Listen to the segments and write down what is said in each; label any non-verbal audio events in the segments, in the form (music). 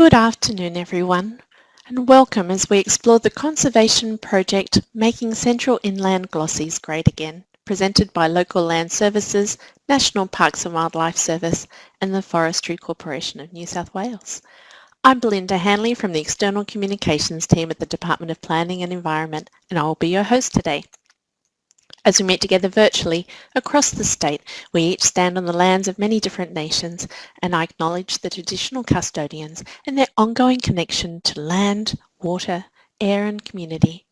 Good afternoon everyone and welcome as we explore the conservation project Making Central Inland Glossies Great Again presented by Local Land Services, National Parks and Wildlife Service and the Forestry Corporation of New South Wales. I'm Belinda Hanley from the External Communications team at the Department of Planning and Environment and I will be your host today. As we meet together virtually across the state, we each stand on the lands of many different nations and I acknowledge the traditional custodians and their ongoing connection to land, water, air and community.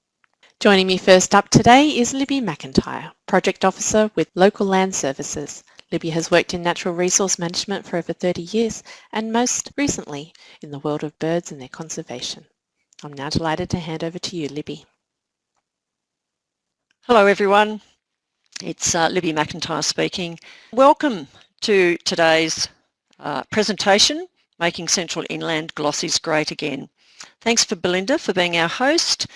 Joining me first up today is Libby McIntyre, Project Officer with Local Land Services. Libby has worked in natural resource management for over 30 years and most recently in the world of birds and their conservation. I'm now delighted to hand over to you, Libby. Hello everyone, it's uh, Libby McIntyre speaking. Welcome to today's uh, presentation, Making Central Inland Glossies Great Again. Thanks for Belinda for being our host.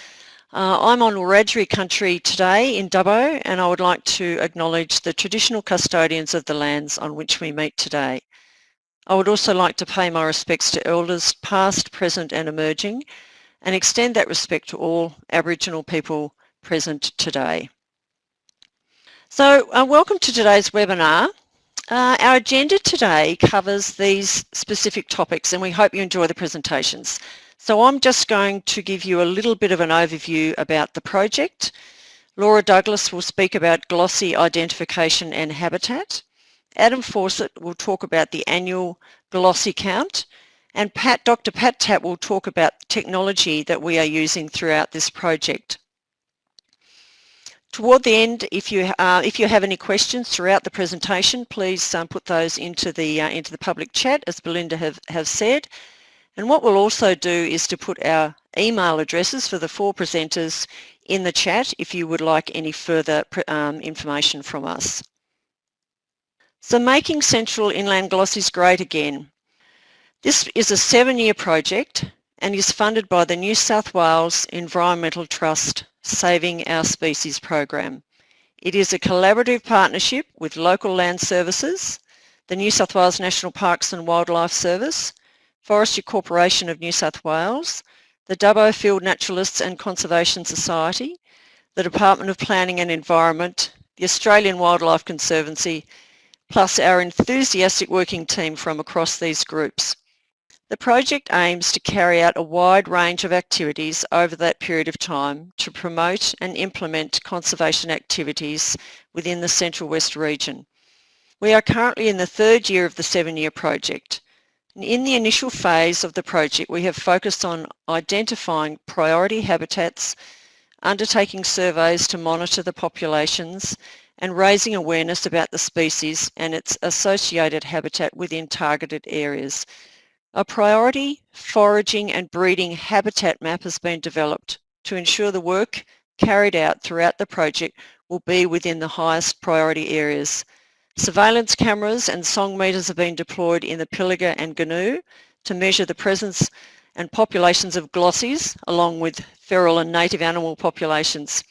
Uh, I'm on Wiradjuri country today in Dubbo and I would like to acknowledge the traditional custodians of the lands on which we meet today. I would also like to pay my respects to elders past, present and emerging and extend that respect to all Aboriginal people present today. So uh, welcome to today's webinar. Uh, our agenda today covers these specific topics and we hope you enjoy the presentations. So I'm just going to give you a little bit of an overview about the project. Laura Douglas will speak about glossy identification and habitat. Adam Fawcett will talk about the annual glossy count and Pat, Dr. Pat Tapp will talk about technology that we are using throughout this project. Toward the end, if you uh, if you have any questions throughout the presentation, please um, put those into the uh, into the public chat, as Belinda have have said. And what we'll also do is to put our email addresses for the four presenters in the chat if you would like any further um, information from us. So making Central Inland Glossies great again. This is a seven-year project and is funded by the New South Wales Environmental Trust Saving Our Species program. It is a collaborative partnership with Local Land Services, the New South Wales National Parks and Wildlife Service, Forestry Corporation of New South Wales, the Dubbo Field Naturalists and Conservation Society, the Department of Planning and Environment, the Australian Wildlife Conservancy, plus our enthusiastic working team from across these groups. The project aims to carry out a wide range of activities over that period of time to promote and implement conservation activities within the Central West region. We are currently in the third year of the seven-year project. In the initial phase of the project, we have focused on identifying priority habitats, undertaking surveys to monitor the populations, and raising awareness about the species and its associated habitat within targeted areas a priority foraging and breeding habitat map has been developed to ensure the work carried out throughout the project will be within the highest priority areas. Surveillance cameras and song meters have been deployed in the Pilliga and Goonoo to measure the presence and populations of glossies along with feral and native animal populations.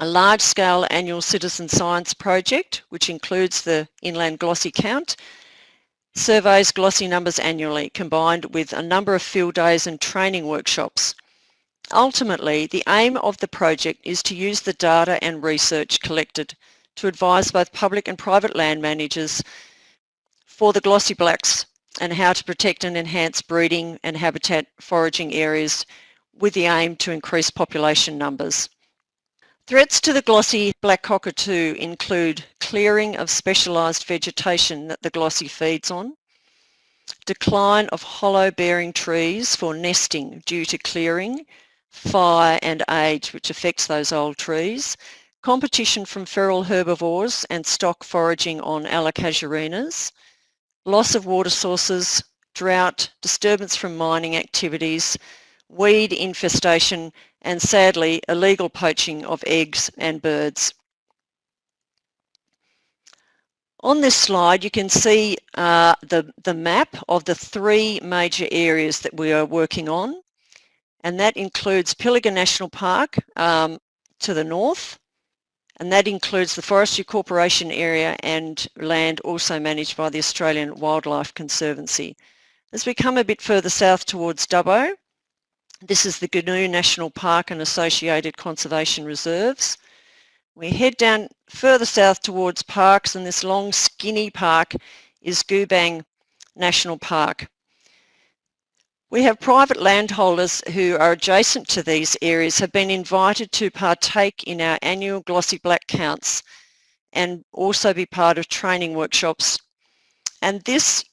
A large-scale annual citizen science project, which includes the inland glossy count, surveys glossy numbers annually combined with a number of field days and training workshops. Ultimately, the aim of the project is to use the data and research collected to advise both public and private land managers for the glossy blacks and how to protect and enhance breeding and habitat foraging areas with the aim to increase population numbers. Threats to the glossy black cockatoo include clearing of specialised vegetation that the glossy feeds on, decline of hollow-bearing trees for nesting due to clearing, fire and age which affects those old trees, competition from feral herbivores and stock foraging on allocasuarinas, loss of water sources, drought, disturbance from mining activities, weed infestation and sadly illegal poaching of eggs and birds. On this slide you can see uh, the, the map of the three major areas that we are working on and that includes Pilliga National Park um, to the north and that includes the Forestry Corporation area and land also managed by the Australian Wildlife Conservancy. As we come a bit further south towards Dubbo, this is the Goonoo National Park and associated conservation reserves. We head down further south towards Parkes and this long skinny park is Goobang National Park. We have private landholders who are adjacent to these areas have been invited to partake in our annual glossy black counts and also be part of training workshops. And this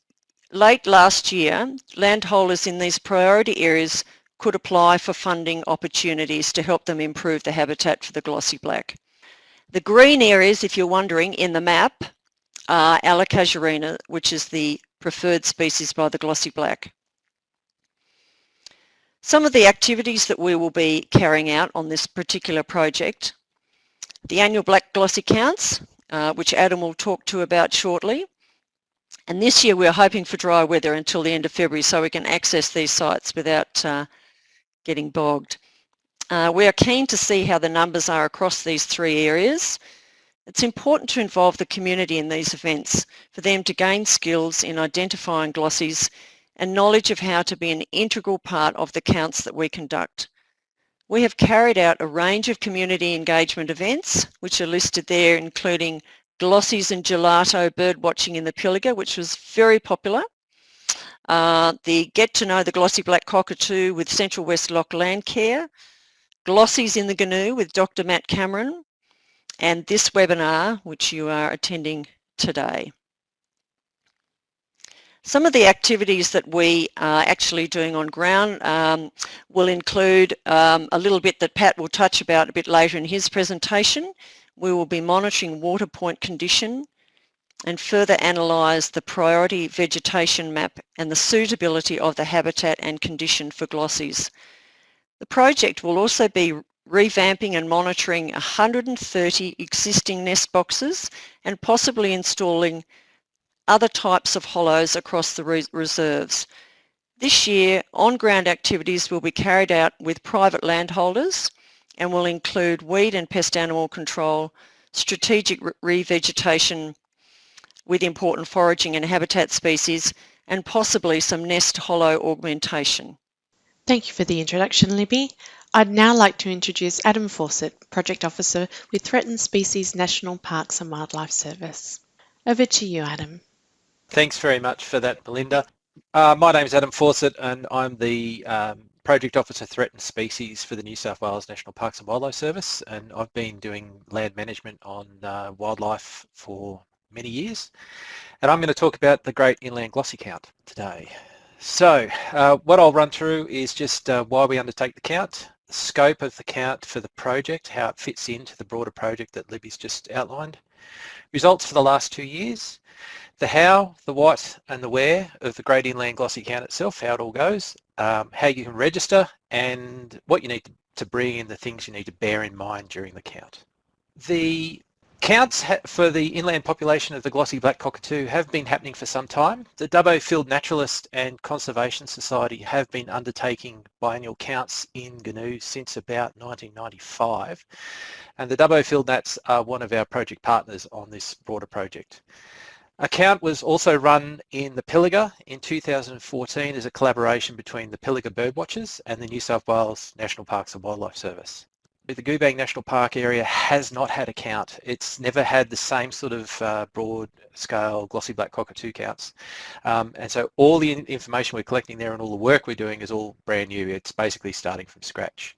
late last year, landholders in these priority areas could apply for funding opportunities to help them improve the habitat for the glossy black. The green areas, if you're wondering, in the map are Allocasuarina, which is the preferred species by the glossy black. Some of the activities that we will be carrying out on this particular project, the annual black glossy counts, uh, which Adam will talk to about shortly. And this year we're hoping for dry weather until the end of February so we can access these sites without uh, getting bogged. Uh, we are keen to see how the numbers are across these three areas. It's important to involve the community in these events for them to gain skills in identifying glossies and knowledge of how to be an integral part of the counts that we conduct. We have carried out a range of community engagement events, which are listed there, including glossies and gelato bird watching in the Pilliga, which was very popular. Uh, the Get to Know the Glossy Black Cockatoo with Central West Loch Landcare, Glossies in the Goonoo with Dr. Matt Cameron, and this webinar, which you are attending today. Some of the activities that we are actually doing on ground um, will include um, a little bit that Pat will touch about a bit later in his presentation. We will be monitoring water point condition and further analyse the priority vegetation map and the suitability of the habitat and condition for glossies. The project will also be revamping and monitoring 130 existing nest boxes and possibly installing other types of hollows across the reserves. This year, on-ground activities will be carried out with private landholders and will include weed and pest animal control, strategic revegetation with important foraging and habitat species, and possibly some nest hollow augmentation. Thank you for the introduction, Libby. I'd now like to introduce Adam Fawcett, Project Officer with Threatened Species National Parks and Wildlife Service. Over to you, Adam. Thanks very much for that, Belinda. Uh, my name is Adam Fawcett and I'm the um, Project Officer Threatened Species for the New South Wales National Parks and Wildlife Service and I've been doing land management on uh, wildlife for many years and I'm going to talk about the Great Inland Glossy Count today. So uh, what I'll run through is just uh, why we undertake the count, the scope of the count for the project, how it fits into the broader project that Libby's just outlined, results for the last two years, the how, the what and the where of the Great Inland Glossy Count itself, how it all goes, um, how you can register and what you need to, to bring in the things you need to bear in mind during the count. The counts for the inland population of the glossy black cockatoo have been happening for some time. The Dubbo Field Naturalist and Conservation Society have been undertaking biennial counts in Goonoo since about 1995 and the Dubbo Field Nats are one of our project partners on this broader project. A count was also run in the Pilliga in 2014 as a collaboration between the Pilliga Birdwatchers and the New South Wales National Parks and Wildlife Service. The Goobang National Park area has not had a count. It's never had the same sort of uh, broad scale glossy black cockatoo counts. Um, and so all the information we're collecting there and all the work we're doing is all brand new. It's basically starting from scratch.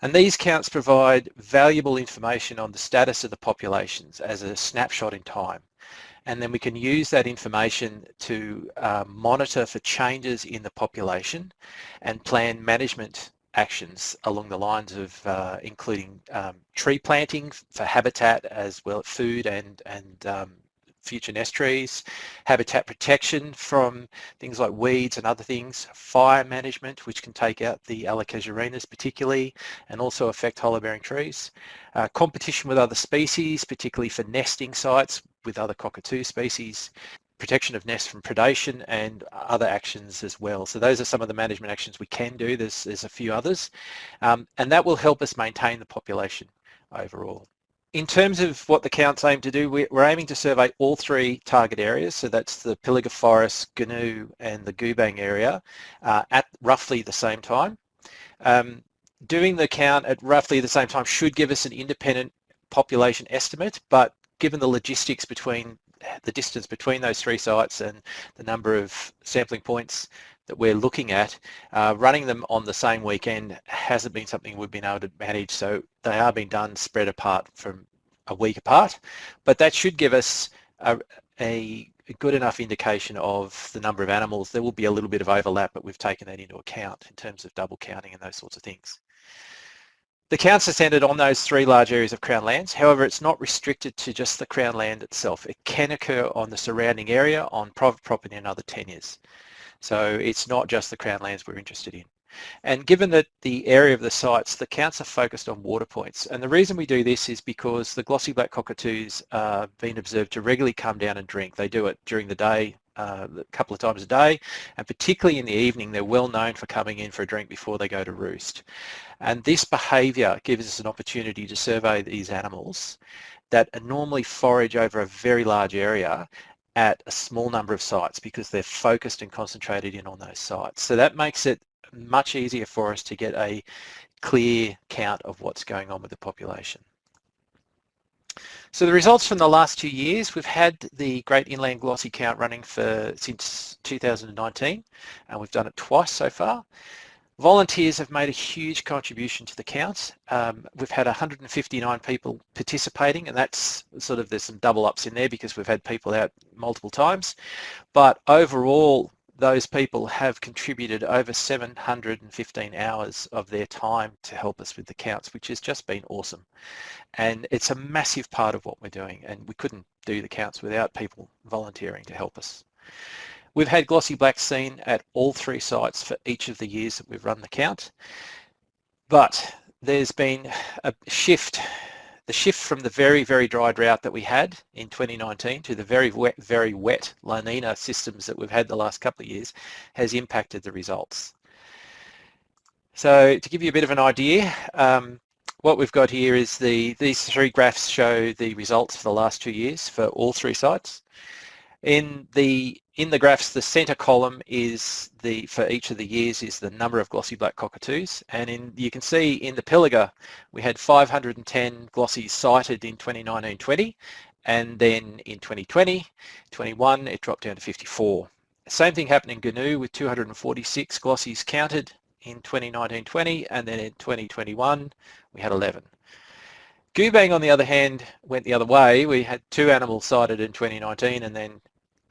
And these counts provide valuable information on the status of the populations as a snapshot in time and then we can use that information to uh, monitor for changes in the population and plan management actions along the lines of uh, including um, tree planting for habitat as well as food and, and um, future nest trees, habitat protection from things like weeds and other things, fire management, which can take out the Allocasuarinas particularly, and also affect hollow-bearing trees, uh, competition with other species, particularly for nesting sites with other cockatoo species, protection of nests from predation and other actions as well. So those are some of the management actions we can do. There's, there's a few others. Um, and that will help us maintain the population overall. in terms of what the count's aim to do, we're aiming to survey all three target areas, so that's the Pilliga Forest, Goonoo and the Goobang area uh, at roughly the same time. Um, doing the count at roughly the same time should give us an independent population estimate, but given the logistics between the distance between those three sites and the number of sampling points that we're looking at, uh, running them on the same weekend hasn't been something we've been able to manage. So they are being done spread apart from a week apart, but that should give us a, a good enough indication of the number of animals. There will be a little bit of overlap, but we've taken that into account in terms of double counting and those sorts of things. The counts are centred on those three large areas of Crown lands. However, it's not restricted to just the Crown land itself. It can occur on the surrounding area, on private property and other tenures. So it's not just the Crown lands we're interested in. And given that the area of the sites, the counts are focused on water points. And the reason we do this is because the glossy black cockatoos are being observed to regularly come down and drink. They do it during the day, uh, a couple of times a day, and particularly in the evening, they're well known for coming in for a drink before they go to roost. And this behaviour gives us an opportunity to survey these animals that normally forage over a very large area at a small number of sites because they're focused and concentrated in on those sites. So that makes it much easier for us to get a clear count of what's going on with the population. So the results from the last two years, we've had the Great Inland Glossy count running for since 2019 and we've done it twice so far. Volunteers have made a huge contribution to the count. Um, we've had 159 people participating and that's sort of, there's some double ups in there because we've had people out multiple times. But overall, those people have contributed over 715 hours of their time to help us with the counts, which has just been awesome. And it's a massive part of what we're doing and we couldn't do the counts without people volunteering to help us. We've had glossy black seen at all three sites for each of the years that we've run the count, but there's been a shift the shift from the very, very dry drought that we had in 2019 to the very wet, very wet La Nina systems that we've had the last couple of years has impacted the results. So to give you a bit of an idea, um, what we've got here is the these three graphs show the results for the last two years for all three sites. In the in the graphs, the center column is the for each of the years is the number of glossy black cockatoos, and in you can see in the Pilliga we had 510 glossies sighted in 2019-20, and then in 2020, 21 it dropped down to 54. Same thing happened in Goonoo with 246 glossies counted in 2019-20, and then in 2021 we had 11. Goobang, on the other hand, went the other way. We had two animals sighted in 2019 and then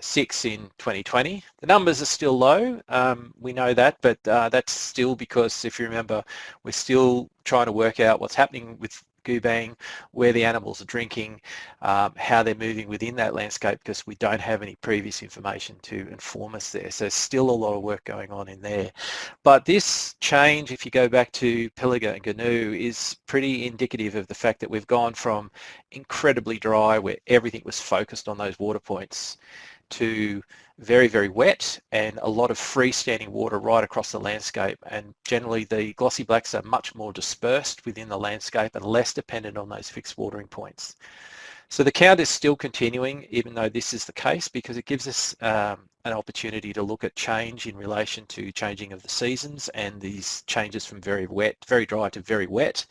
six in 2020. The numbers are still low, um, we know that, but uh, that's still because if you remember, we're still trying to work out what's happening with Goobang, where the animals are drinking, um, how they're moving within that landscape because we don't have any previous information to inform us there. So still a lot of work going on in there. But this change, if you go back to Pilliga and Goonoo, is pretty indicative of the fact that we've gone from incredibly dry where everything was focused on those water points to very, very wet and a lot of freestanding water right across the landscape. And generally the glossy blacks are much more dispersed within the landscape and less dependent on those fixed watering points. So the count is still continuing even though this is the case because it gives us um, an opportunity to look at change in relation to changing of the seasons and these changes from very wet, very dry to very wet.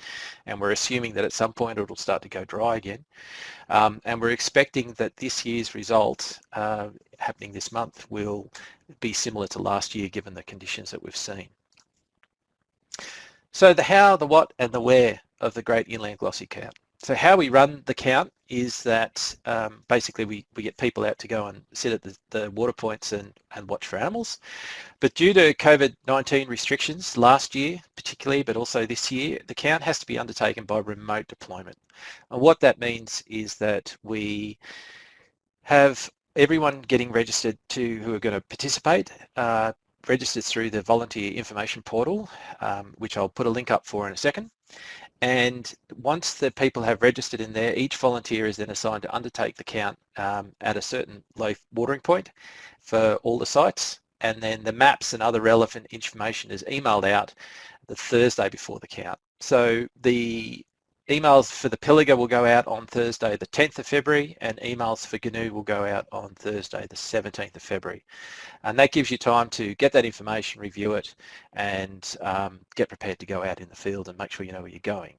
And we're assuming that at some point it'll start to go dry again. Um, and we're expecting that this year's result uh, happening this month will be similar to last year given the conditions that we've seen. So the how, the what and the where of the Great Inland Glossy Count. So how we run the count is that um, basically we, we get people out to go and sit at the, the water points and, and watch for animals. But due to COVID-19 restrictions last year particularly, but also this year, the count has to be undertaken by remote deployment. And what that means is that we have everyone getting registered to who are going to participate uh, registered through the volunteer information portal, um, which I'll put a link up for in a second. And once the people have registered in there, each volunteer is then assigned to undertake the count um, at a certain low watering point for all the sites. And then the maps and other relevant information is emailed out the Thursday before the count. So the emails for the Pilliga will go out on Thursday the 10th of February and emails for Goonoo will go out on Thursday the 17th of February. And that gives you time to get that information, review it and um, get prepared to go out in the field and make sure you know where you're going.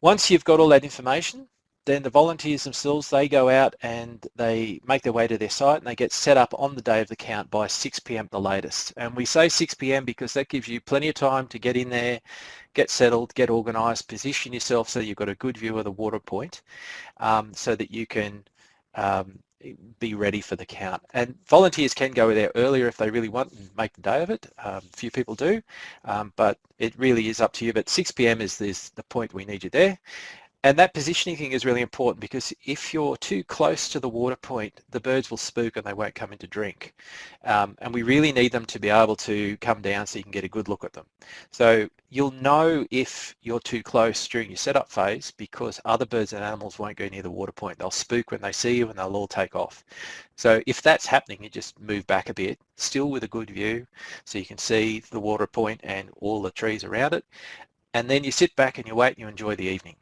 Once you've got all that information, then the volunteers themselves, they go out and they make their way to their site and they get set up on the day of the count by 6pm the latest. And we say 6pm because that gives you plenty of time to get in there, get settled, get organised, position yourself so you've got a good view of the water point um, so that you can um, be ready for the count. And volunteers can go there earlier if they really want and make the day of it. Um, a few people do, um, but it really is up to you. But 6pm is, is the point we need you there. And that positioning thing is really important because if you're too close to the water point, the birds will spook and they won't come in to drink. Um, and we really need them to be able to come down so you can get a good look at them. So you'll know if you're too close during your setup phase because other birds and animals won't go near the water point. They'll spook when they see you and they'll all take off. So if that's happening, you just move back a bit, still with a good view, so you can see the water point and all the trees around it. And then you sit back and you wait and you enjoy the evening.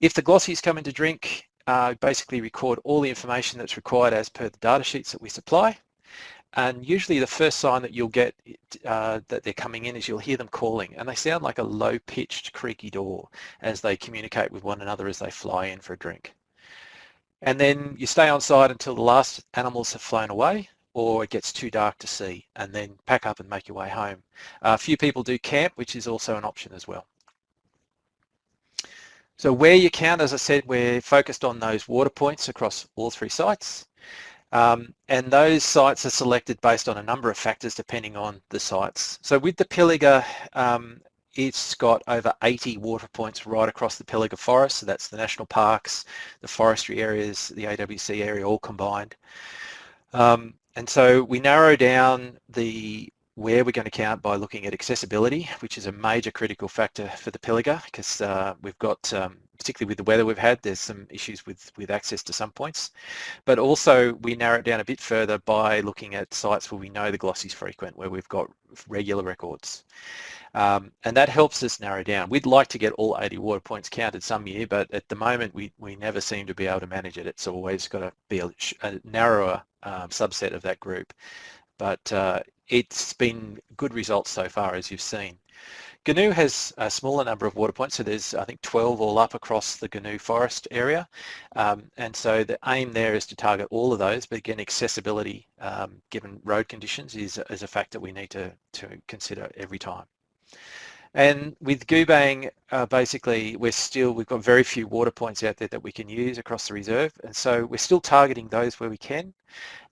If the glossies come in to drink, uh, basically record all the information that's required as per the data sheets that we supply. And usually the first sign that you'll get uh, that they're coming in is you'll hear them calling and they sound like a low-pitched creaky door as they communicate with one another as they fly in for a drink. And then you stay on site until the last animals have flown away or it gets too dark to see and then pack up and make your way home. Uh, a few people do camp, which is also an option as well. So where you count, as I said, we're focused on those water points across all three sites. Um, and those sites are selected based on a number of factors depending on the sites. So with the Pilliga, um, it's got over 80 water points right across the Pilliga Forest. So that's the national parks, the forestry areas, the AWC area all combined. Um, and so we narrow down the where we're going to count by looking at accessibility, which is a major critical factor for the Pilliga because uh, we've got, um, particularly with the weather we've had, there's some issues with, with access to some points. But also we narrow it down a bit further by looking at sites where we know the glossies frequent, where we've got regular records. Um, and that helps us narrow down. We'd like to get all 80 water points counted some year, but at the moment we, we never seem to be able to manage it. It's always got to be a, a narrower um, subset of that group. But uh, it's been good results so far, as you've seen. Goonoo has a smaller number of water points, so there's I think 12 all up across the Goonoo forest area, um, and so the aim there is to target all of those, but again accessibility um, given road conditions is, is a factor we need to, to consider every time. And with Goobang, uh, basically we're still, we've got very few water points out there that we can use across the reserve, and so we're still targeting those where we can,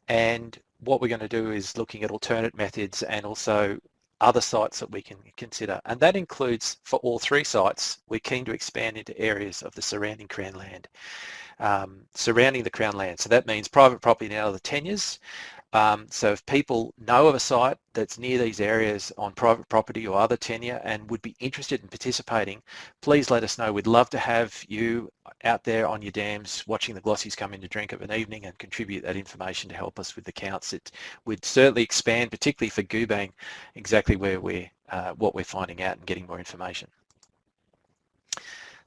and what we're going to do is looking at alternate methods and also other sites that we can consider. And that includes, for all three sites, we're keen to expand into areas of the surrounding Crown land, um, surrounding the Crown land. So that means private property now the tenures, um, so if people know of a site that's near these areas on private property or other tenure and would be interested in participating, please let us know. We'd love to have you out there on your dams watching the glossies come in to drink of an evening and contribute that information to help us with the counts. It would certainly expand, particularly for Goobang, exactly where we're, uh, what we're finding out and getting more information.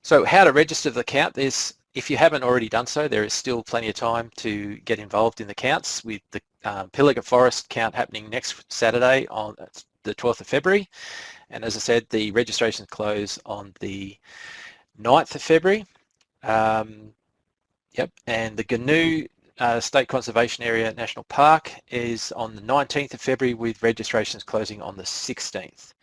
So how to register the count, there's if you haven't already done so, there is still plenty of time to get involved in the counts with the uh, Pilliga Forest count happening next Saturday on the 12th of February. And as I said, the registrations close on the 9th of February. Um, yep, and the Goonoo uh, State Conservation Area National Park is on the 19th of February with registrations closing on the 16th.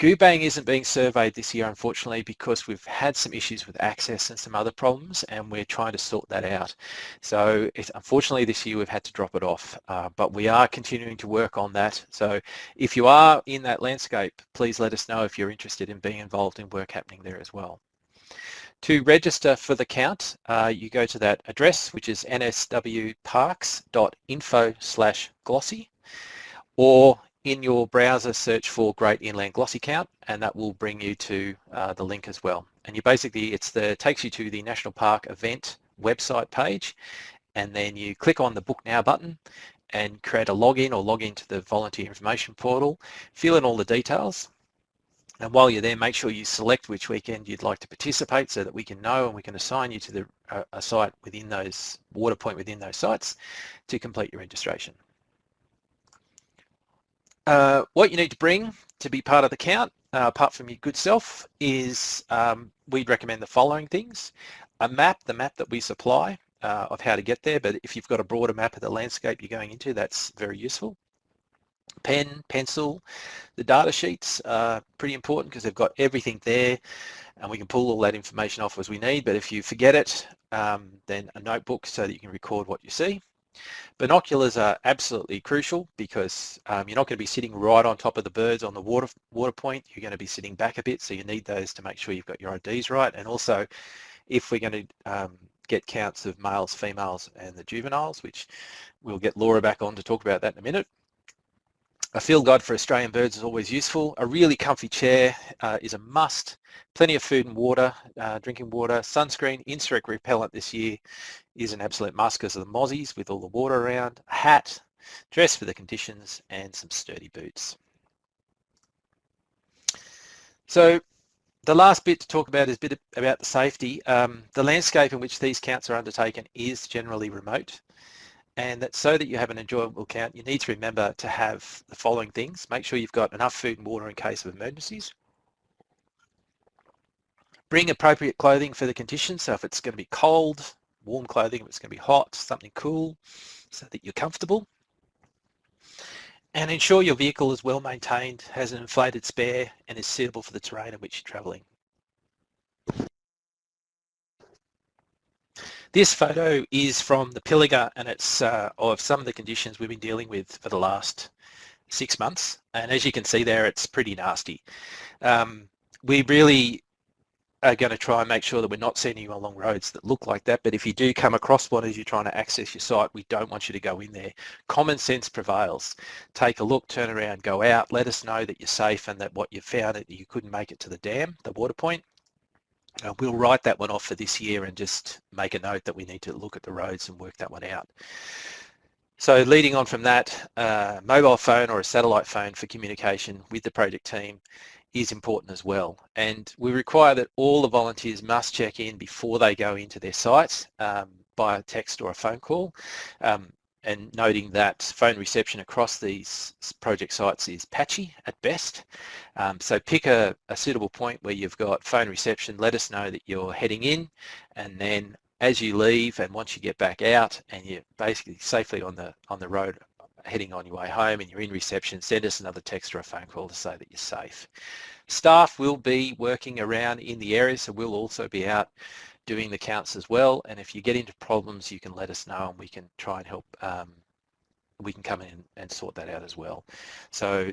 Goobang isn't being surveyed this year, unfortunately, because we've had some issues with access and some other problems, and we're trying to sort that out. So unfortunately, this year we've had to drop it off, uh, but we are continuing to work on that. So if you are in that landscape, please let us know if you're interested in being involved in work happening there as well. To register for the count, uh, you go to that address, which is nswparks.info slash glossy, or in your browser search for Great Inland Glossy Count and that will bring you to uh, the link as well. And you basically, it's the takes you to the National Park event website page and then you click on the Book Now button and create a login or log into the volunteer information portal, fill in all the details And while you're there, make sure you select which weekend you'd like to participate so that we can know and we can assign you to the, uh, a site within those, water point within those sites to complete your registration. Uh, what you need to bring to be part of the count, uh, apart from your good self, is um, we'd recommend the following things. A map, the map that we supply uh, of how to get there, but if you've got a broader map of the landscape you're going into, that's very useful pen, pencil. The data sheets are pretty important because they've got everything there and we can pull all that information off as we need. But if you forget it, um, then a notebook so that you can record what you see. Binoculars are absolutely crucial because um, you're not going to be sitting right on top of the birds on the water water point. You're going to be sitting back a bit, so you need those to make sure you've got your IDs right. And also, if we're going to um, get counts of males, females, and the juveniles, which we'll get Laura back on to talk about that in a minute, a field guide for Australian birds is always useful. A really comfy chair uh, is a must. Plenty of food and water, uh, drinking water, sunscreen, insect repellent this year is an absolute must because of the mozzies with all the water around. A hat, dress for the conditions and some sturdy boots. So the last bit to talk about is a bit about the safety. Um, the landscape in which these counts are undertaken is generally remote and that so that you have an enjoyable count, you need to remember to have the following things. Make sure you've got enough food and water in case of emergencies. Bring appropriate clothing for the conditions. So if it's going to be cold, warm clothing. If it's going to be hot, something cool so that you're comfortable. And ensure your vehicle is well maintained, has an inflated spare and is suitable for the terrain in which you're travelling. This photo is from the Pilliga and it's uh, of some of the conditions we've been dealing with for the last six months. And as you can see there, it's pretty nasty. Um, we really are going to try and make sure that we're not sending you along roads that look like that. But if you do come across one as you're trying to access your site, we don't want you to go in there. Common sense prevails. Take a look, turn around, go out, let us know that you're safe and that what you found that you couldn't make it to the dam, the water point, uh, we'll write that one off for this year and just make a note that we need to look at the roads and work that one out. So leading on from that, uh, mobile phone or a satellite phone for communication with the project team is important as well. And we require that all the volunteers must check in before they go into their sites um, by a text or a phone call. Um, and noting that phone reception across these project sites is patchy at best. Um, so pick a, a, suitable point where you've got phone reception, let us know that you're heading in and then as you leave and once you get back out and you're basically safely on the on the road heading on your way home and you're in reception, send us another text or a phone call to say that you're safe. Staff will be working around in the area so we'll also be out doing the counts as well. And if you get into problems, you can let us know and we can try and help. Um, we can come in and sort that out as well. So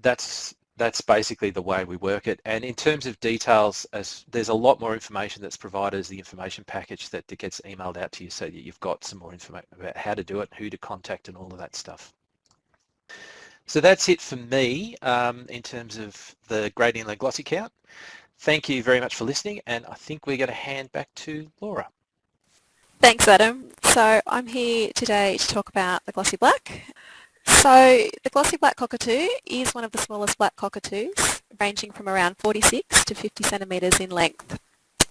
that's that's basically the way we work it. And in terms of details, as there's a lot more information that's provided as the information package that, gets emailed out to you so that you've got some more information about how to do it, who to contact and all of that stuff. So that's it for me um, in terms of the Great Inland Glossy Count. Thank you very much for listening and I think we're going to hand back to Laura. Thanks Adam. So I'm here today to talk about the glossy black. So the glossy black cockatoo is one of the smallest black cockatoos ranging from around 46 to 50 centimetres in length.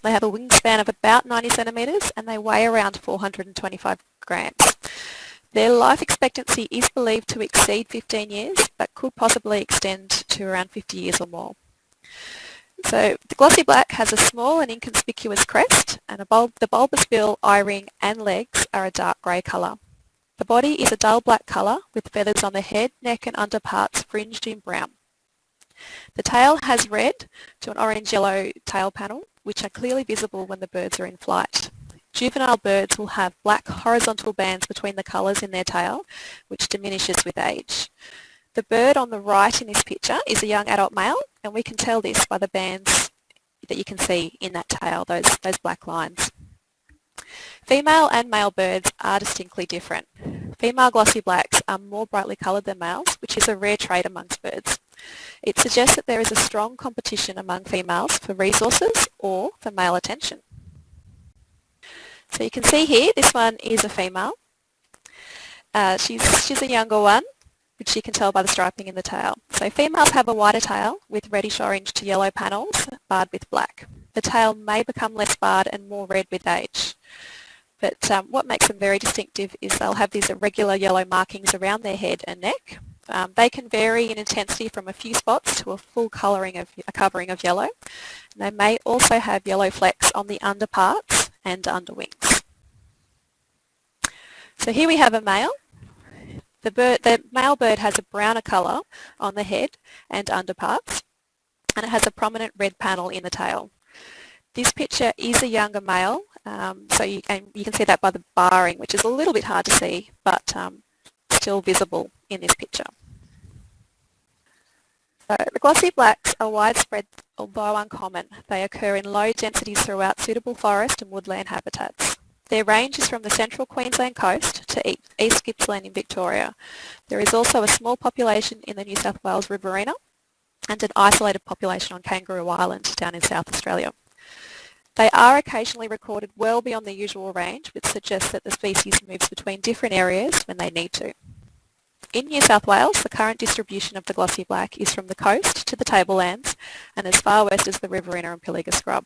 They have a wingspan of about 90 centimetres and they weigh around 425 grams. Their life expectancy is believed to exceed 15 years but could possibly extend to around 50 years or more. So the glossy black has a small and inconspicuous crest and bulb, the bulbous bill, eye-ring and legs are a dark grey colour. The body is a dull black colour with feathers on the head, neck and underparts fringed in brown. The tail has red to an orange-yellow tail panel which are clearly visible when the birds are in flight. Juvenile birds will have black horizontal bands between the colours in their tail which diminishes with age. The bird on the right in this picture is a young adult male and we can tell this by the bands that you can see in that tail, those, those black lines. Female and male birds are distinctly different. Female glossy blacks are more brightly coloured than males, which is a rare trait amongst birds. It suggests that there is a strong competition among females for resources or for male attention. So you can see here, this one is a female. Uh, she's, she's a younger one which you can tell by the striping in the tail. So females have a whiter tail with reddish orange to yellow panels barred with black. The tail may become less barred and more red with age. But um, what makes them very distinctive is they'll have these irregular yellow markings around their head and neck. Um, they can vary in intensity from a few spots to a full colouring of a covering of yellow. And they may also have yellow flecks on the underparts and underwings. So here we have a male. The, bird, the male bird has a browner colour on the head and underparts and it has a prominent red panel in the tail. This picture is a younger male, um, so you, and you can see that by the barring, which is a little bit hard to see, but um, still visible in this picture. So the glossy blacks are widespread, although uncommon. They occur in low densities throughout suitable forest and woodland habitats. Their range is from the central Queensland coast to East Gippsland in Victoria. There is also a small population in the New South Wales riverina and an isolated population on Kangaroo Island down in South Australia. They are occasionally recorded well beyond the usual range, which suggests that the species moves between different areas when they need to. In New South Wales, the current distribution of the glossy black is from the coast to the tablelands and as far west as the riverina and Pilliga scrub.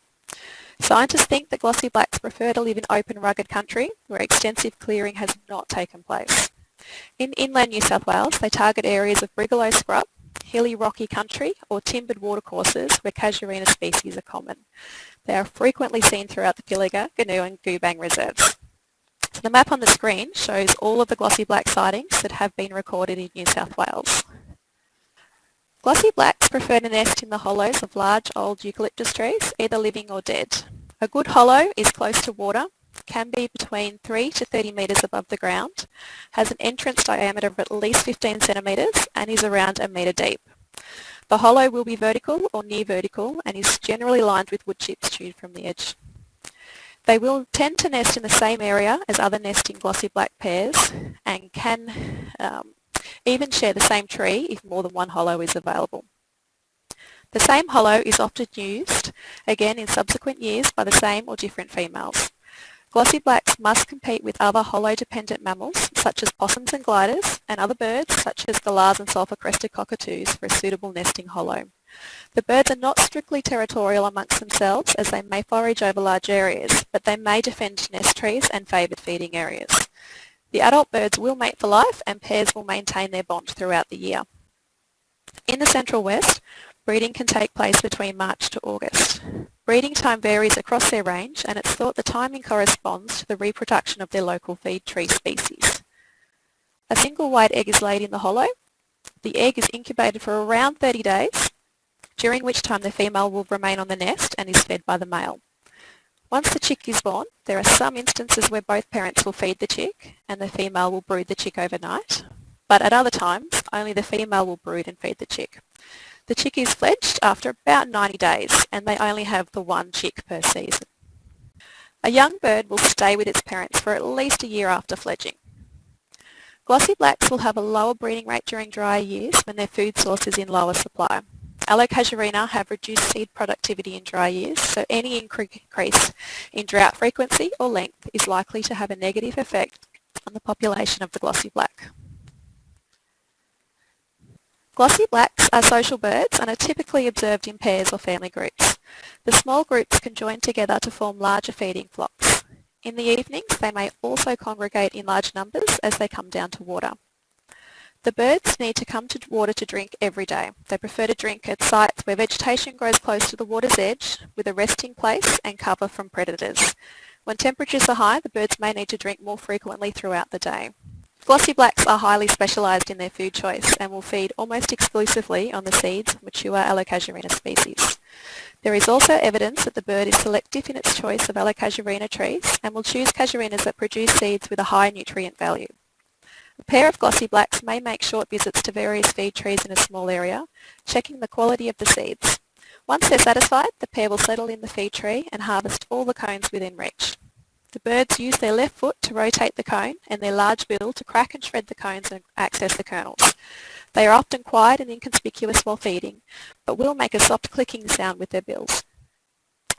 Scientists think that glossy blacks prefer to live in open rugged country where extensive clearing has not taken place. In inland New South Wales they target areas of brigalow scrub, hilly rocky country or timbered watercourses where casuarina species are common. They are frequently seen throughout the Pilliga, Goonoo and Goobang reserves. So the map on the screen shows all of the glossy black sightings that have been recorded in New South Wales. Glossy blacks prefer to nest in the hollows of large old eucalyptus trees, either living or dead. A good hollow is close to water, can be between 3 to 30 metres above the ground, has an entrance diameter of at least 15 centimetres and is around a metre deep. The hollow will be vertical or near vertical and is generally lined with wood chips chewed from the edge. They will tend to nest in the same area as other nesting glossy black pairs and can um, even share the same tree if more than one hollow is available. The same hollow is often used again in subsequent years by the same or different females. Glossy blacks must compete with other hollow-dependent mammals such as possums and gliders and other birds such as galahs and sulphur-crested cockatoos for a suitable nesting hollow. The birds are not strictly territorial amongst themselves as they may forage over large areas, but they may defend nest trees and favoured feeding areas. The adult birds will mate for life and pairs will maintain their bond throughout the year. In the Central West, breeding can take place between March to August. Breeding time varies across their range and it's thought the timing corresponds to the reproduction of their local feed tree species. A single white egg is laid in the hollow. The egg is incubated for around 30 days, during which time the female will remain on the nest and is fed by the male. Once the chick is born, there are some instances where both parents will feed the chick and the female will brood the chick overnight, but at other times only the female will brood and feed the chick. The chick is fledged after about 90 days and they only have the one chick per season. A young bird will stay with its parents for at least a year after fledging. Glossy blacks will have a lower breeding rate during drier years when their food source is in lower supply. Allocasuarina have reduced seed productivity in dry years, so any increase in drought frequency or length is likely to have a negative effect on the population of the glossy black. Glossy blacks are social birds and are typically observed in pairs or family groups. The small groups can join together to form larger feeding flocks. In the evenings they may also congregate in large numbers as they come down to water. The birds need to come to water to drink every day. They prefer to drink at sites where vegetation grows close to the water's edge with a resting place and cover from predators. When temperatures are high, the birds may need to drink more frequently throughout the day. Glossy blacks are highly specialised in their food choice and will feed almost exclusively on the seeds of mature Allocasuarina species. There is also evidence that the bird is selective in its choice of Allocasuarina trees and will choose casuarinas that produce seeds with a high nutrient value. A pair of glossy blacks may make short visits to various feed trees in a small area, checking the quality of the seeds. Once they're satisfied, the pair will settle in the feed tree and harvest all the cones within reach. The birds use their left foot to rotate the cone and their large bill to crack and shred the cones and access the kernels. They are often quiet and inconspicuous while feeding, but will make a soft clicking sound with their bills.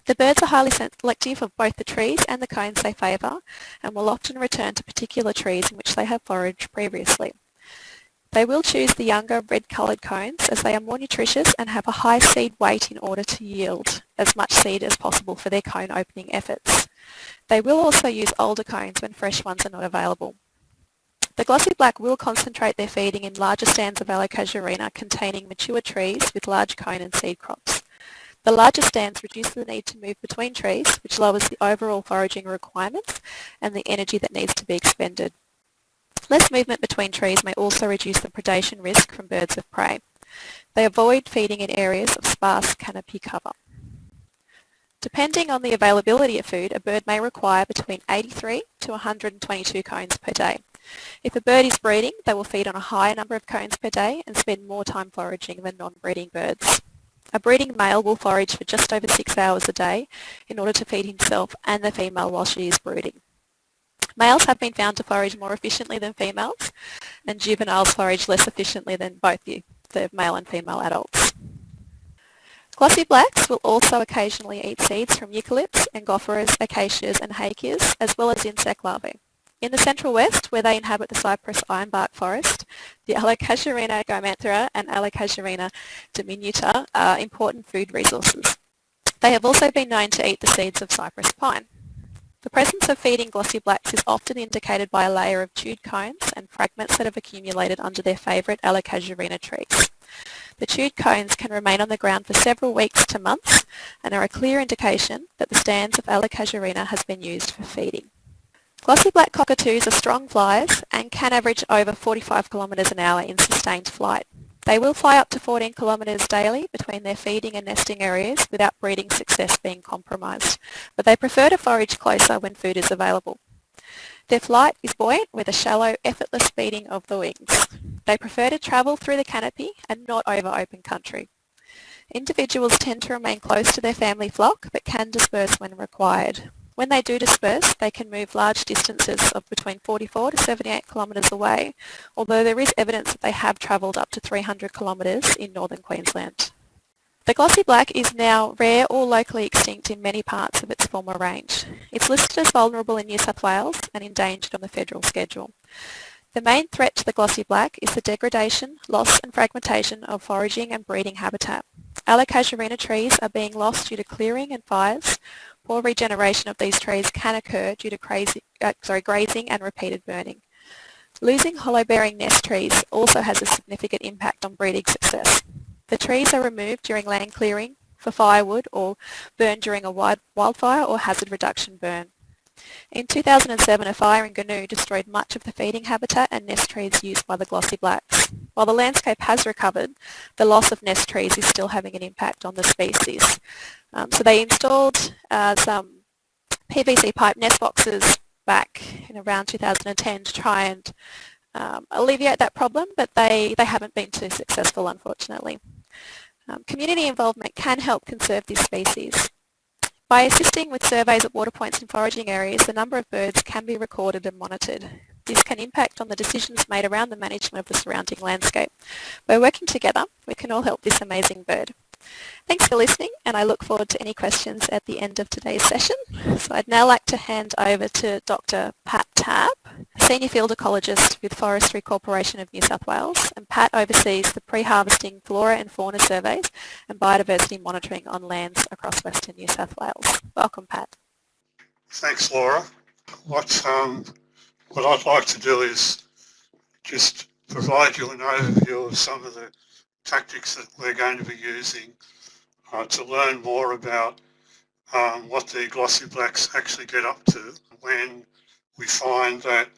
The birds are highly selective of both the trees and the cones they favour and will often return to particular trees in which they have foraged previously. They will choose the younger red coloured cones as they are more nutritious and have a high seed weight in order to yield as much seed as possible for their cone opening efforts. They will also use older cones when fresh ones are not available. The glossy black will concentrate their feeding in larger stands of Allocasuarina containing mature trees with large cone and seed crops. The larger stands reduce the need to move between trees, which lowers the overall foraging requirements and the energy that needs to be expended. Less movement between trees may also reduce the predation risk from birds of prey. They avoid feeding in areas of sparse canopy cover. Depending on the availability of food, a bird may require between 83 to 122 cones per day. If a bird is breeding, they will feed on a higher number of cones per day and spend more time foraging than non-breeding birds. A breeding male will forage for just over six hours a day in order to feed himself and the female while she is brooding. Males have been found to forage more efficiently than females and juveniles forage less efficiently than both the, the male and female adults. Glossy blacks will also occasionally eat seeds from eucalypts, angophoras, acacias and hakeas as well as insect larvae. In the central west, where they inhabit the cypress ironbark forest, the Allocasuarina gymnanthera and Allocasuarina diminuta are important food resources. They have also been known to eat the seeds of cypress pine. The presence of feeding glossy blacks is often indicated by a layer of chewed cones and fragments that have accumulated under their favourite Allocasuarina trees. The chewed cones can remain on the ground for several weeks to months and are a clear indication that the stands of Allocasuarina has been used for feeding. Glossy black cockatoos are strong flyers and can average over 45 kilometres an hour in sustained flight. They will fly up to 14 kilometres daily between their feeding and nesting areas without breeding success being compromised, but they prefer to forage closer when food is available. Their flight is buoyant with a shallow, effortless beating of the wings. They prefer to travel through the canopy and not over open country. Individuals tend to remain close to their family flock but can disperse when required. When they do disperse, they can move large distances of between 44 to 78 kilometres away, although there is evidence that they have travelled up to 300 kilometres in northern Queensland. The glossy black is now rare or locally extinct in many parts of its former range. It's listed as vulnerable in New South Wales and endangered on the federal schedule. The main threat to the glossy black is the degradation, loss and fragmentation of foraging and breeding habitat. Allocasuarina trees are being lost due to clearing and fires, Poor regeneration of these trees can occur due to crazy, uh, sorry, grazing and repeated burning. Losing hollow-bearing nest trees also has a significant impact on breeding success. The trees are removed during land clearing for firewood or burned during a wildfire or hazard reduction burn. In 2007, a fire in Goonoo destroyed much of the feeding habitat and nest trees used by the glossy blacks. While the landscape has recovered, the loss of nest trees is still having an impact on the species. Um, so they installed uh, some PVC pipe nest boxes back in around 2010 to try and um, alleviate that problem, but they, they haven't been too successful, unfortunately. Um, community involvement can help conserve this species. By assisting with surveys at water points and foraging areas, the number of birds can be recorded and monitored. This can impact on the decisions made around the management of the surrounding landscape. By working together, we can all help this amazing bird. Thanks for listening and I look forward to any questions at the end of today's session. So I'd now like to hand over to Dr Pat Tabb, Senior Field Ecologist with Forestry Corporation of New South Wales and Pat oversees the pre-harvesting flora and fauna surveys and biodiversity monitoring on lands across Western New South Wales. Welcome Pat. Thanks Laura. What, um, what I'd like to do is just provide you an overview of some of the tactics that we're going to be using uh, to learn more about um, what the glossy blacks actually get up to when we find that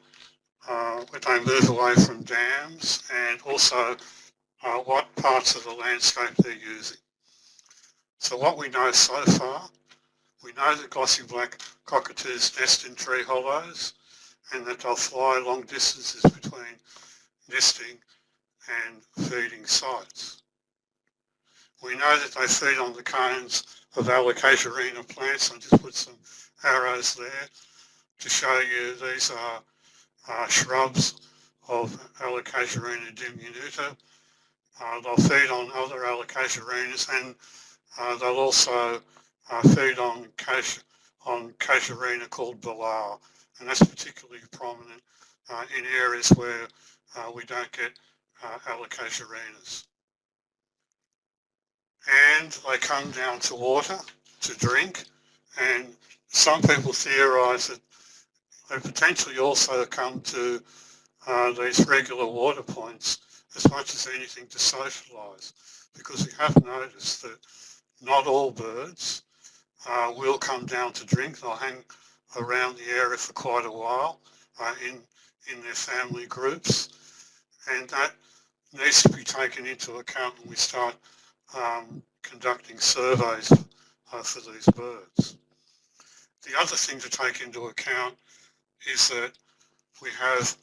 uh, they move away from dams and also uh, what parts of the landscape they're using. So what we know so far, we know that glossy black cockatoos nest in tree hollows and that they'll fly long distances between nesting and feeding sites. We know that they feed on the cones of Allocasuarina plants. I just put some arrows there to show you these are uh, shrubs of Allocasuarina diminuta. Uh, they'll feed on other Allocasuarinas and uh, they'll also uh, feed on, cas on casuarina called Belah and that's particularly prominent uh, in areas where uh, we don't get uh, Allocasuarinas. And they come down to water to drink and some people theorise that they potentially also come to uh, these regular water points as much as anything to socialise because we have noticed that not all birds uh, will come down to drink. They'll hang around the area for quite a while uh, in, in their family groups and that needs to be taken into account when we start um, conducting surveys uh, for these birds. The other thing to take into account is that we have,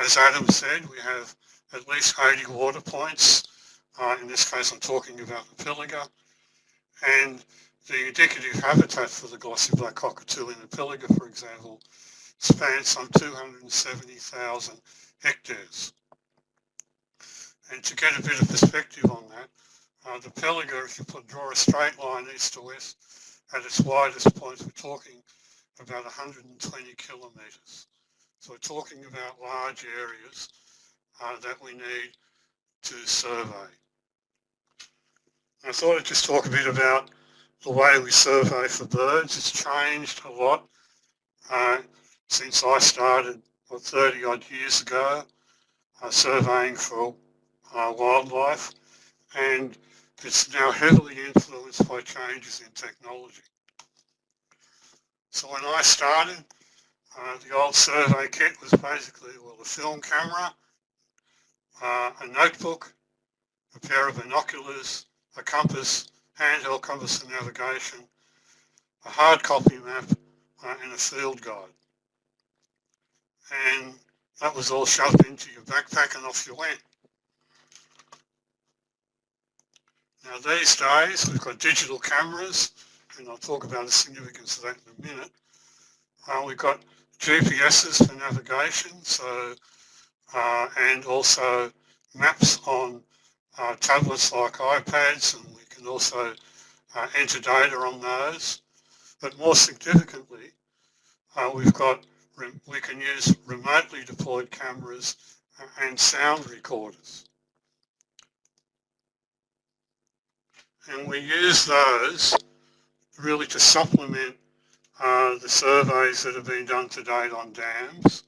as Adam said, we have at least 80 water points. Uh, in this case, I'm talking about the Pilliga. And the indicative habitat for the glossy black cockatoo in the Pilliga, for example, spans some 270,000 hectares. And to get a bit of perspective on that, uh, the Pilliga, if you put, draw a straight line east to west, at its widest point, we're talking about 120 kilometres. So we're talking about large areas uh, that we need to survey. I thought I'd just talk a bit about the way we survey for birds. It's changed a lot uh, since I started what, 30 odd years ago uh, surveying for uh, wildlife and it's now heavily influenced by changes in technology. So when I started, uh, the old survey kit was basically, well, a film camera, uh, a notebook, a pair of binoculars, a compass, handheld compass and navigation, a hard copy map, uh, and a field guide. And that was all shoved into your backpack and off you went. Now these days we've got digital cameras and I'll talk about the significance of that in a minute. Uh, we've got GPSs for navigation so uh, and also maps on uh, tablets like iPads and we can also uh, enter data on those. But more significantly, uh, we've got we can use remotely deployed cameras and sound recorders. And we use those really to supplement uh, the surveys that have been done to date on dams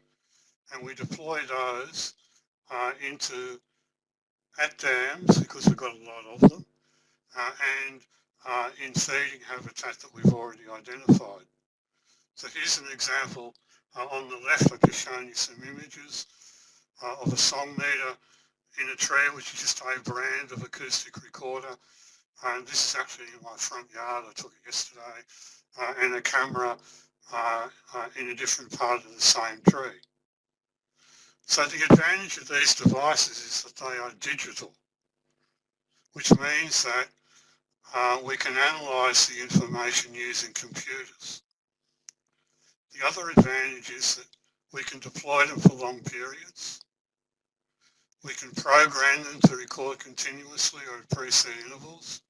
and we deploy those uh, into at dams because we've got a lot of them uh, and uh, in feeding habitat that we've already identified. So here's an example uh, on the left I've just shown you some images uh, of a song meter in a tree which is just a brand of acoustic recorder and this is actually in my front yard. I took it yesterday. Uh, and a camera uh, uh, in a different part of the same tree. So the advantage of these devices is that they are digital, which means that uh, we can analyse the information using computers. The other advantage is that we can deploy them for long periods. We can program them to record continuously or at preset intervals.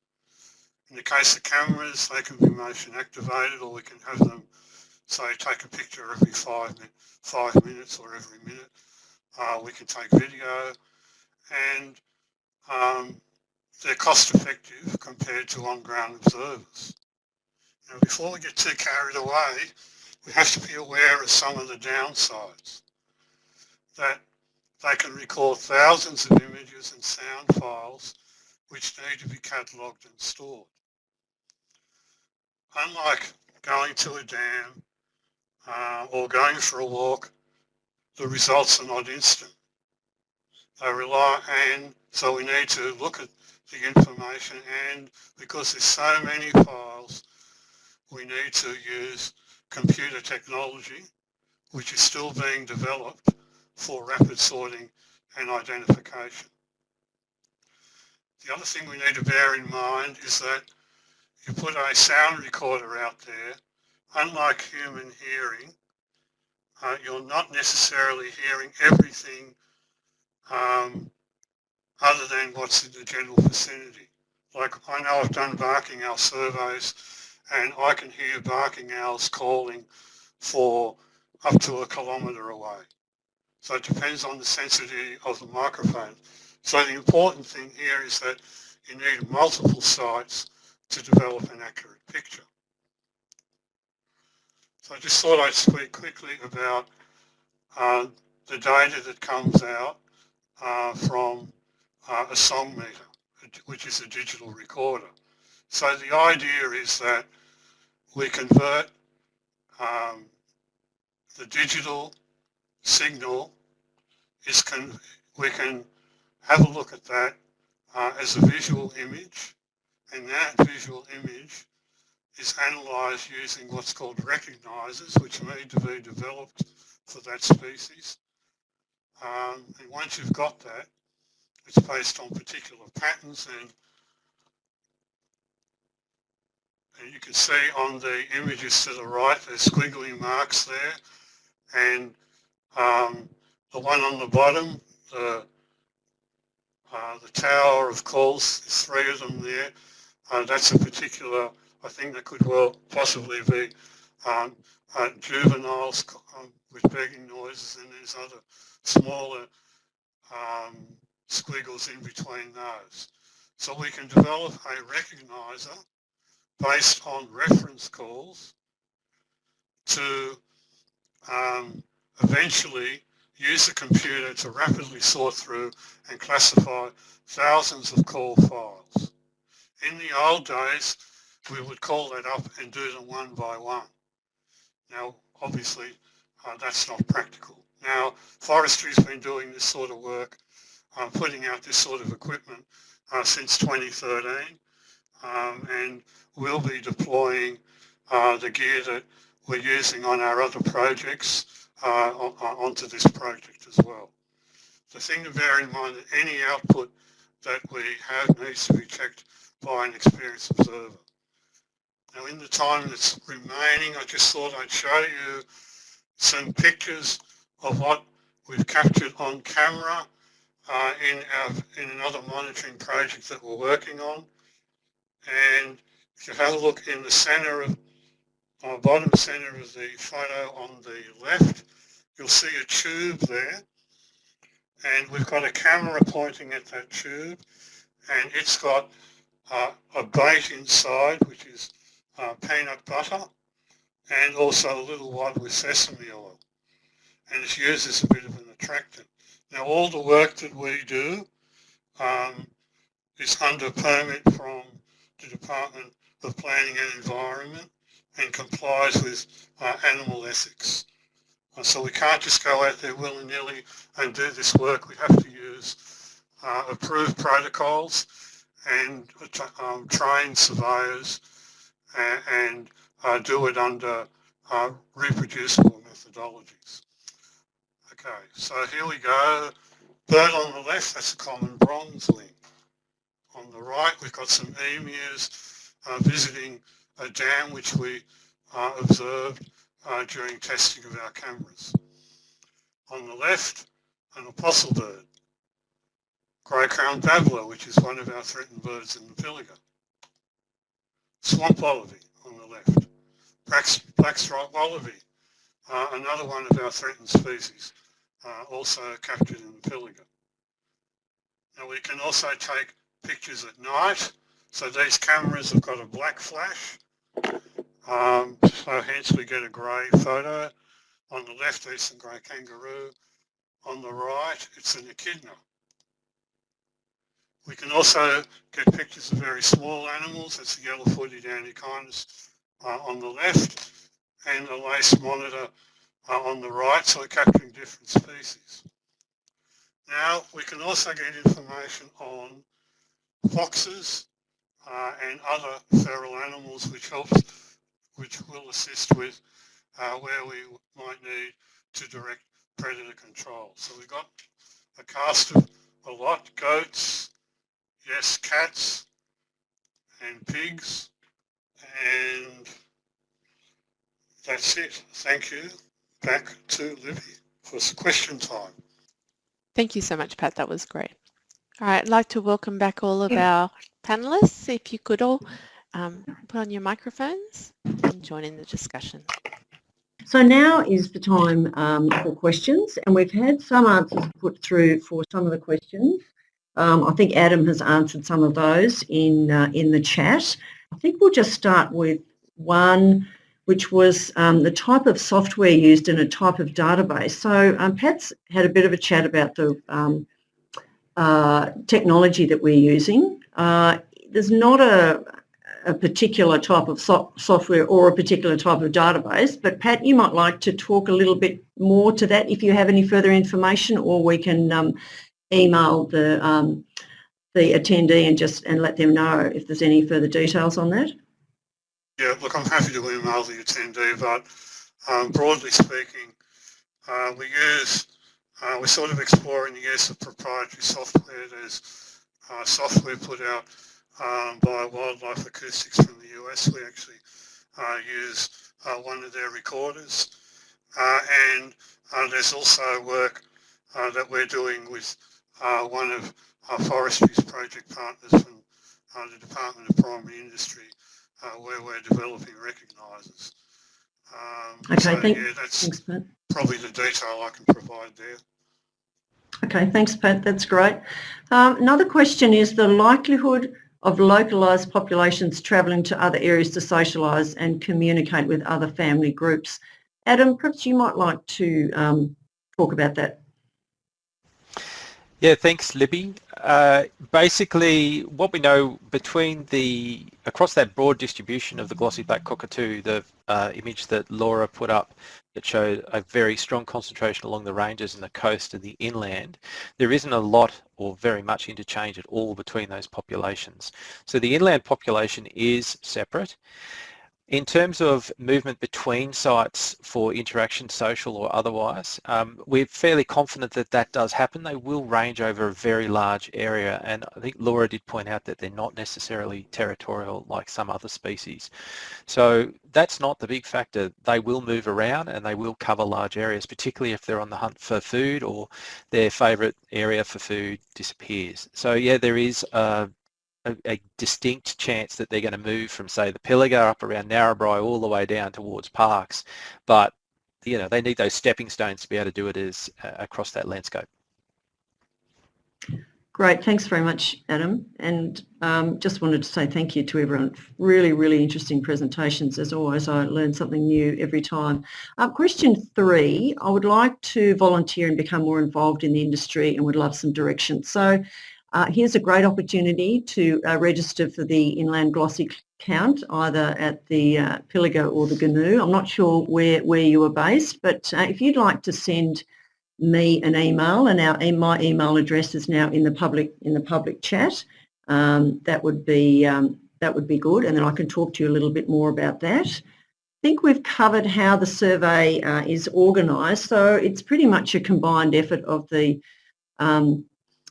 In the case of cameras, they can be motion activated or we can have them, say, take a picture every five, five minutes or every minute. Uh, we can take video and um, they're cost effective compared to on-ground observers. Now before we get too carried away, we have to be aware of some of the downsides. That they can record thousands of images and sound files which need to be catalogued and stored unlike going to a dam uh, or going for a walk, the results are not instant. They rely, and so we need to look at the information and because there's so many files, we need to use computer technology, which is still being developed for rapid sorting and identification. The other thing we need to bear in mind is that you put a sound recorder out there, unlike human hearing, uh, you're not necessarily hearing everything um, other than what's in the general vicinity. Like I know I've done barking owl surveys and I can hear barking owls calling for up to a kilometre away. So it depends on the sensitivity of the microphone. So the important thing here is that you need multiple sites to develop an accurate picture. So I just thought I'd speak quickly about uh, the data that comes out uh, from uh, a song meter, which is a digital recorder. So the idea is that we convert um, the digital signal is can we can have a look at that uh, as a visual image and that visual image is analysed using what's called recognisers which need to be developed for that species um, and once you've got that it's based on particular patterns and and you can see on the images to the right there's squiggly marks there and um, the one on the bottom, the, uh, the tower of course, there's three of them there. Uh, that's a particular, I think that could well possibly be um, uh, juveniles um, with begging noises and there's other smaller um, squiggles in between those. So we can develop a recognizer based on reference calls to um, eventually use the computer to rapidly sort through and classify thousands of call files. In the old days, we would call that up and do them one by one. Now, obviously, uh, that's not practical. Now, forestry's been doing this sort of work, uh, putting out this sort of equipment uh, since 2013, um, and we'll be deploying uh, the gear that we're using on our other projects uh, onto this project as well. The thing to bear in mind that any output that we have needs to be checked by an experienced observer. Now in the time that's remaining, I just thought I'd show you some pictures of what we've captured on camera uh, in, our, in another monitoring project that we're working on. And if you have a look in the center of on the bottom center of the photo on the left, you'll see a tube there. And we've got a camera pointing at that tube. And it's got uh, a bait inside, which is uh, peanut butter, and also a little wad with sesame oil. And it's used as a bit of an attractant. Now all the work that we do um, is under permit from the Department of Planning and Environment and complies with uh, animal ethics. Uh, so we can't just go out there willy-nilly and do this work. We have to use uh, approved protocols and um, train surveyors and, and uh, do it under uh, reproducible methodologies. Okay, so here we go. Bird on the left, that's a common bronze bronzewing. On the right, we've got some emus uh, visiting a dam which we uh, observed uh, during testing of our cameras. On the left, an apostle bird, grey-crowned babbler, which is one of our threatened birds in the Pilliga. Swamp wallaby on the left, black striped wallaby, uh, another one of our threatened species, uh, also captured in the Pilliga. Now we can also take pictures at night. So these cameras have got a black flash um, so hence we get a grey photo. On the left there's some grey kangaroo. On the right it's an echidna. We can also get pictures of very small animals. That's the yellow-footed antechinus uh, on the left and the lace monitor uh, on the right, so capturing different species. Now we can also get information on foxes uh, and other feral animals which helps which will assist with uh, where we might need to direct predator control. So we've got a cast of a lot, goats, yes, cats and pigs, and that's it. Thank you. Back to Libby for question time. Thank you so much, Pat. That was great. All right, I'd like to welcome back all of our panelists. If you could all um, put on your microphones and join in the discussion. So now is the time um, for questions and we've had some answers put through for some of the questions. Um, I think Adam has answered some of those in, uh, in the chat. I think we'll just start with one which was um, the type of software used in a type of database. So um, Pat's had a bit of a chat about the um, uh, technology that we're using. Uh, there's not a, a particular type of so software or a particular type of database, but Pat, you might like to talk a little bit more to that if you have any further information, or we can um, email the um, the attendee and just and let them know if there's any further details on that. Yeah, look, I'm happy to email the attendee, but um, broadly speaking, uh, we use, uh, we're sort of exploring the use of proprietary software. There's uh, software put out um, by Wildlife Acoustics from the US. We actually uh, use uh, one of their recorders. Uh, and there's also work that we're doing with one of our forestry's project partners from the Department of Primary Industry uh, where we're developing recognisers. Um, okay, so, thank, yeah, that's thanks, Pat. probably the detail I can provide there. Okay, thanks, Pat. That's great. Um, another question is the likelihood of localised populations travelling to other areas to socialise and communicate with other family groups. Adam, perhaps you might like to um, talk about that. Yeah, thanks, Libby. Uh, basically, what we know between the across that broad distribution of the glossy black cockatoo, the uh, image that Laura put up that showed a very strong concentration along the ranges and the coast and the inland, there isn't a lot or very much interchange at all between those populations. So the inland population is separate in terms of movement between sites for interaction, social or otherwise, um, we're fairly confident that that does happen. They will range over a very large area and I think Laura did point out that they're not necessarily territorial like some other species. So that's not the big factor. They will move around and they will cover large areas, particularly if they're on the hunt for food or their favourite area for food disappears. So yeah, there is a a, a, distinct chance that they're going to move from say the Pilliga up around Narrabri all the way down towards Parkes. but you know they need those stepping stones to be able to do it as uh, across that landscape. Great, thanks very much Adam and um, just wanted to say thank you to everyone. Really, really interesting presentations as always. I learn something new every time. Uh, question three, I would like to volunteer and become more involved in the industry and would love some direction. So uh, here's a great opportunity to uh, register for the inland glossy count either at the uh, Pilliga or the Goonoo. I'm not sure where, where you are based but uh, if you'd like to send me an email and our, my email address is now in the public in the public chat um, that would be um, that would be good and then I can talk to you a little bit more about that. I think we've covered how the survey uh, is organised so it's pretty much a combined effort of the um,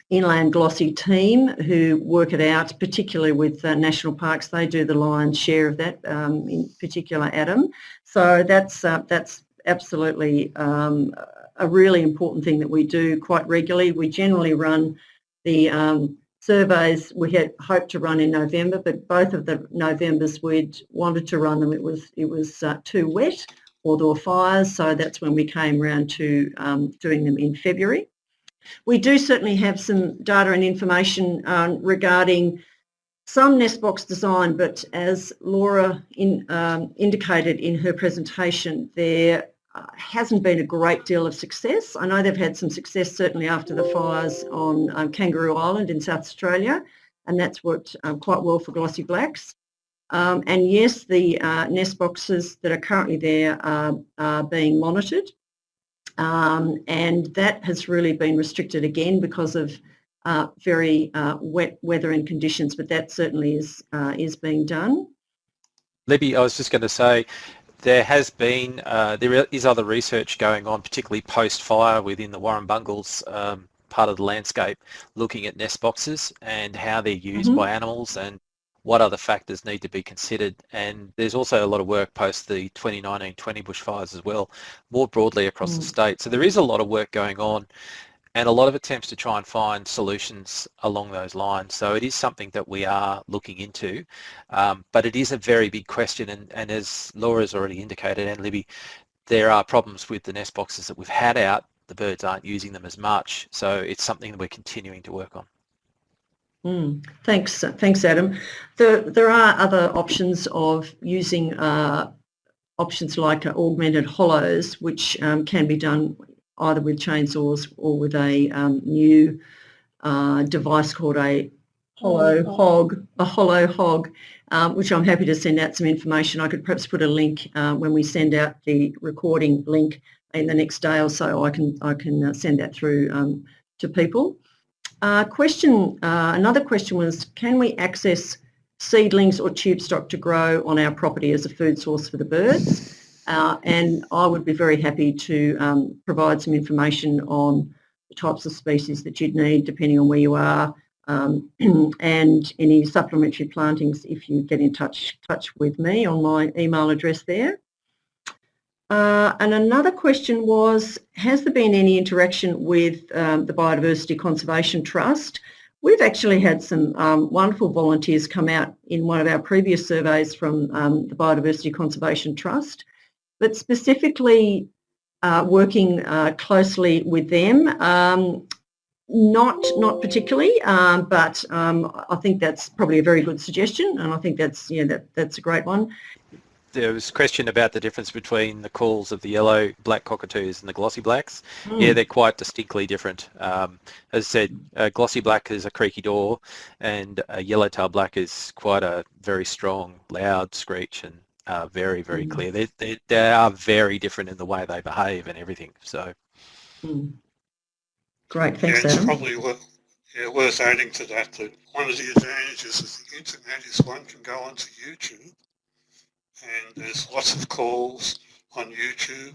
inland glossy team who work it out, particularly with uh, national parks. They do the lion's share of that, um, in particular Adam. So that's, uh, that's absolutely um, a really important thing that we do quite regularly. We generally run the um, surveys we had hoped to run in November, but both of the Novembers we'd wanted to run them. It was, it was uh, too wet or there were fires, so that's when we came around to um, doing them in February. We do certainly have some data and information um, regarding some nest box design, but as Laura in, um, indicated in her presentation, there uh, hasn't been a great deal of success. I know they've had some success certainly after the fires on um, Kangaroo Island in South Australia, and that's worked um, quite well for glossy blacks. Um, and yes, the uh, nest boxes that are currently there are, are being monitored um, and that has really been restricted again because of uh, very uh, wet weather and conditions, but that certainly is, uh, is being done. Libby, I was just going to say, there has been, uh, there is other research going on, particularly post-fire within the Warrumbungles um, part of the landscape, looking at nest boxes and how they're used mm -hmm. by animals and what other factors need to be considered and there's also a lot of work post the 2019-20 bushfires as well more broadly across mm. the state so there is a lot of work going on and a lot of attempts to try and find solutions along those lines so it is something that we are looking into um, but it is a very big question and, and as Laura's already indicated and Libby there are problems with the nest boxes that we've had out. The birds aren't using them as much, so it's something that we're continuing to work on. Mm, thanks, thanks, Adam. There, there are other options of using uh, options like augmented hollows, which um, can be done either with chainsaws or with a um, new uh, device called a hollow hog, a hollow hog, um, which I'm happy to send out some information. I could perhaps put a link uh, when we send out the recording link in the next day or so. I can I can uh, send that through um, to people. Uh, question. Uh, another question was, can we access seedlings or tube stock to grow on our property as a food source for the birds? Uh, and I would be very happy to um, provide some information on the types of species that you'd need depending on where you are um, (clears throat) and any supplementary plantings if you get in touch, touch with me on my email address there. Uh, and another question was, has there been any interaction with um, the Biodiversity Conservation Trust? We've actually had some um, wonderful volunteers come out in one of our previous surveys from um, the Biodiversity Conservation Trust, but specifically uh, working uh, closely with them. Um, not, not particularly, um, but um, I think that's probably a very good suggestion, and I think that's yeah, that that's a great one. There was a question about the difference between the calls of the yellow black cockatoos and the glossy blacks. Mm. Yeah, they're quite distinctly different. Um, as I said, a glossy black is a creaky door, and a yellowtail black is quite a very strong, loud screech and uh, very, very mm. clear. They, they, they are very different in the way they behave and everything. So. Mm. Great, thanks, yeah, it's Adam. probably worth, yeah, worth adding to that that one of the advantages of the internet is one can go onto YouTube and there's lots of calls on YouTube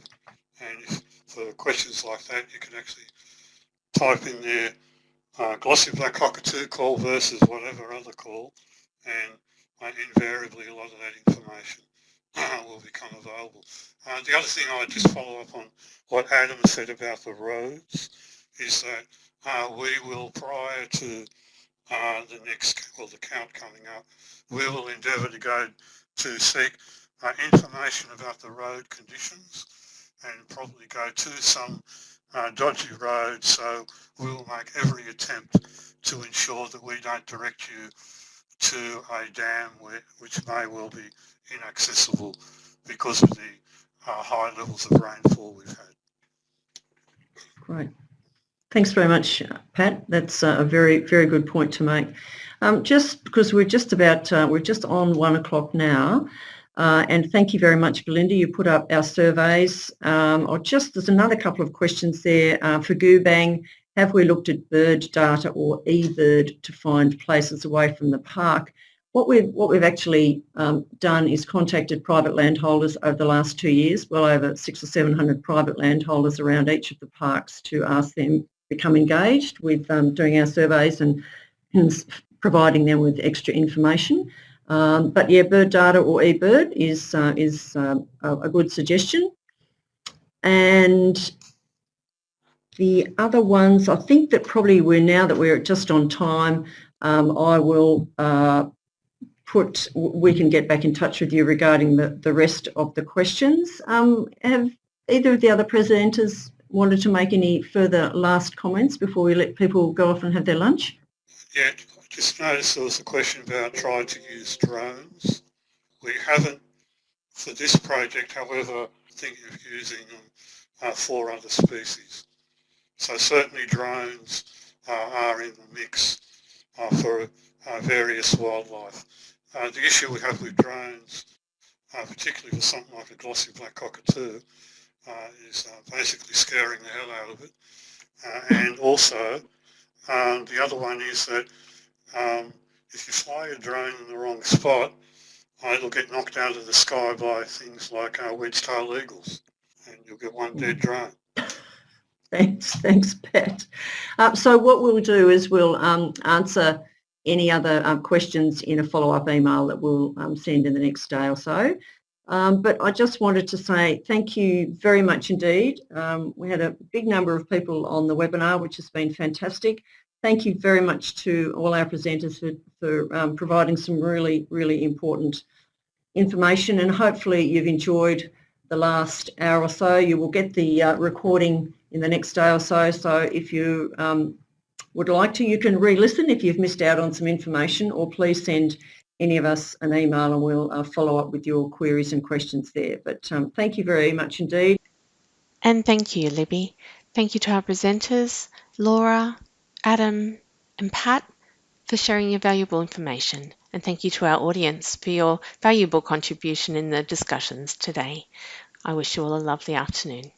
and if, for questions like that you can actually type in there uh, glossy black cockatoo call versus whatever other call and uh, invariably a lot of that information uh, (clears throat) will become available. Uh, the other thing I'd just follow up on what Adam said about the roads is that uh, we will, prior to uh, the next, well, the count coming up, we will endeavour to go to seek uh, information about the road conditions and probably go to some uh, dodgy road. So we'll make every attempt to ensure that we don't direct you to a dam which may well be inaccessible because of the uh, high levels of rainfall we've had. Great. Thanks very much, Pat. That's a very, very good point to make. Um, just because we're just about, uh, we're just on one o'clock now, uh, and thank you very much, Belinda. You put up our surveys. Um, or just, there's another couple of questions there uh, for Goobang. Have we looked at bird data or eBird to find places away from the park? What we've, what we've actually um, done is contacted private landholders over the last two years, well over six or 700 private landholders around each of the parks to ask them become engaged with um, doing our surveys and, providing them with extra information. Um, but yeah, bird data or eBird is, uh, is uh, a good suggestion. And the other ones, I think that probably we're now that we're just on time, um, I will uh, put, we can get back in touch with you regarding the, the rest of the questions. Um, have either of the other presenters wanted to make any further last comments before we let people go off and have their lunch? Yeah, just noticed there was a question about trying to use drones. We haven't for this project, however, thinking of using them uh, for other species. So certainly drones uh, are in the mix uh, for uh, various wildlife. Uh, the issue we have with drones, uh, particularly for something like a glossy black cockatoo, uh, is uh, basically scaring the hell out of it. Uh, and also, um, the other one is that um, if you fly a drone in the wrong spot, it'll get knocked out of the sky by things like uh, wedge-tailed eagles, and you'll get one dead drone. Thanks, (laughs) thanks, Pat. Uh, so what we'll do is we'll um, answer any other um, questions in a follow-up email that we'll um, send in the next day or so. Um, but I just wanted to say thank you very much indeed. Um, we had a big number of people on the webinar, which has been fantastic. Thank you very much to all our presenters for, for um, providing some really, really important information and hopefully you've enjoyed the last hour or so. You will get the uh, recording in the next day or so. So if you um, would like to, you can re-listen if you've missed out on some information or please send any of us an email and we'll uh, follow up with your queries and questions there. But um, thank you very much indeed. And thank you, Libby. Thank you to our presenters, Laura, Adam and Pat for sharing your valuable information. And thank you to our audience for your valuable contribution in the discussions today. I wish you all a lovely afternoon.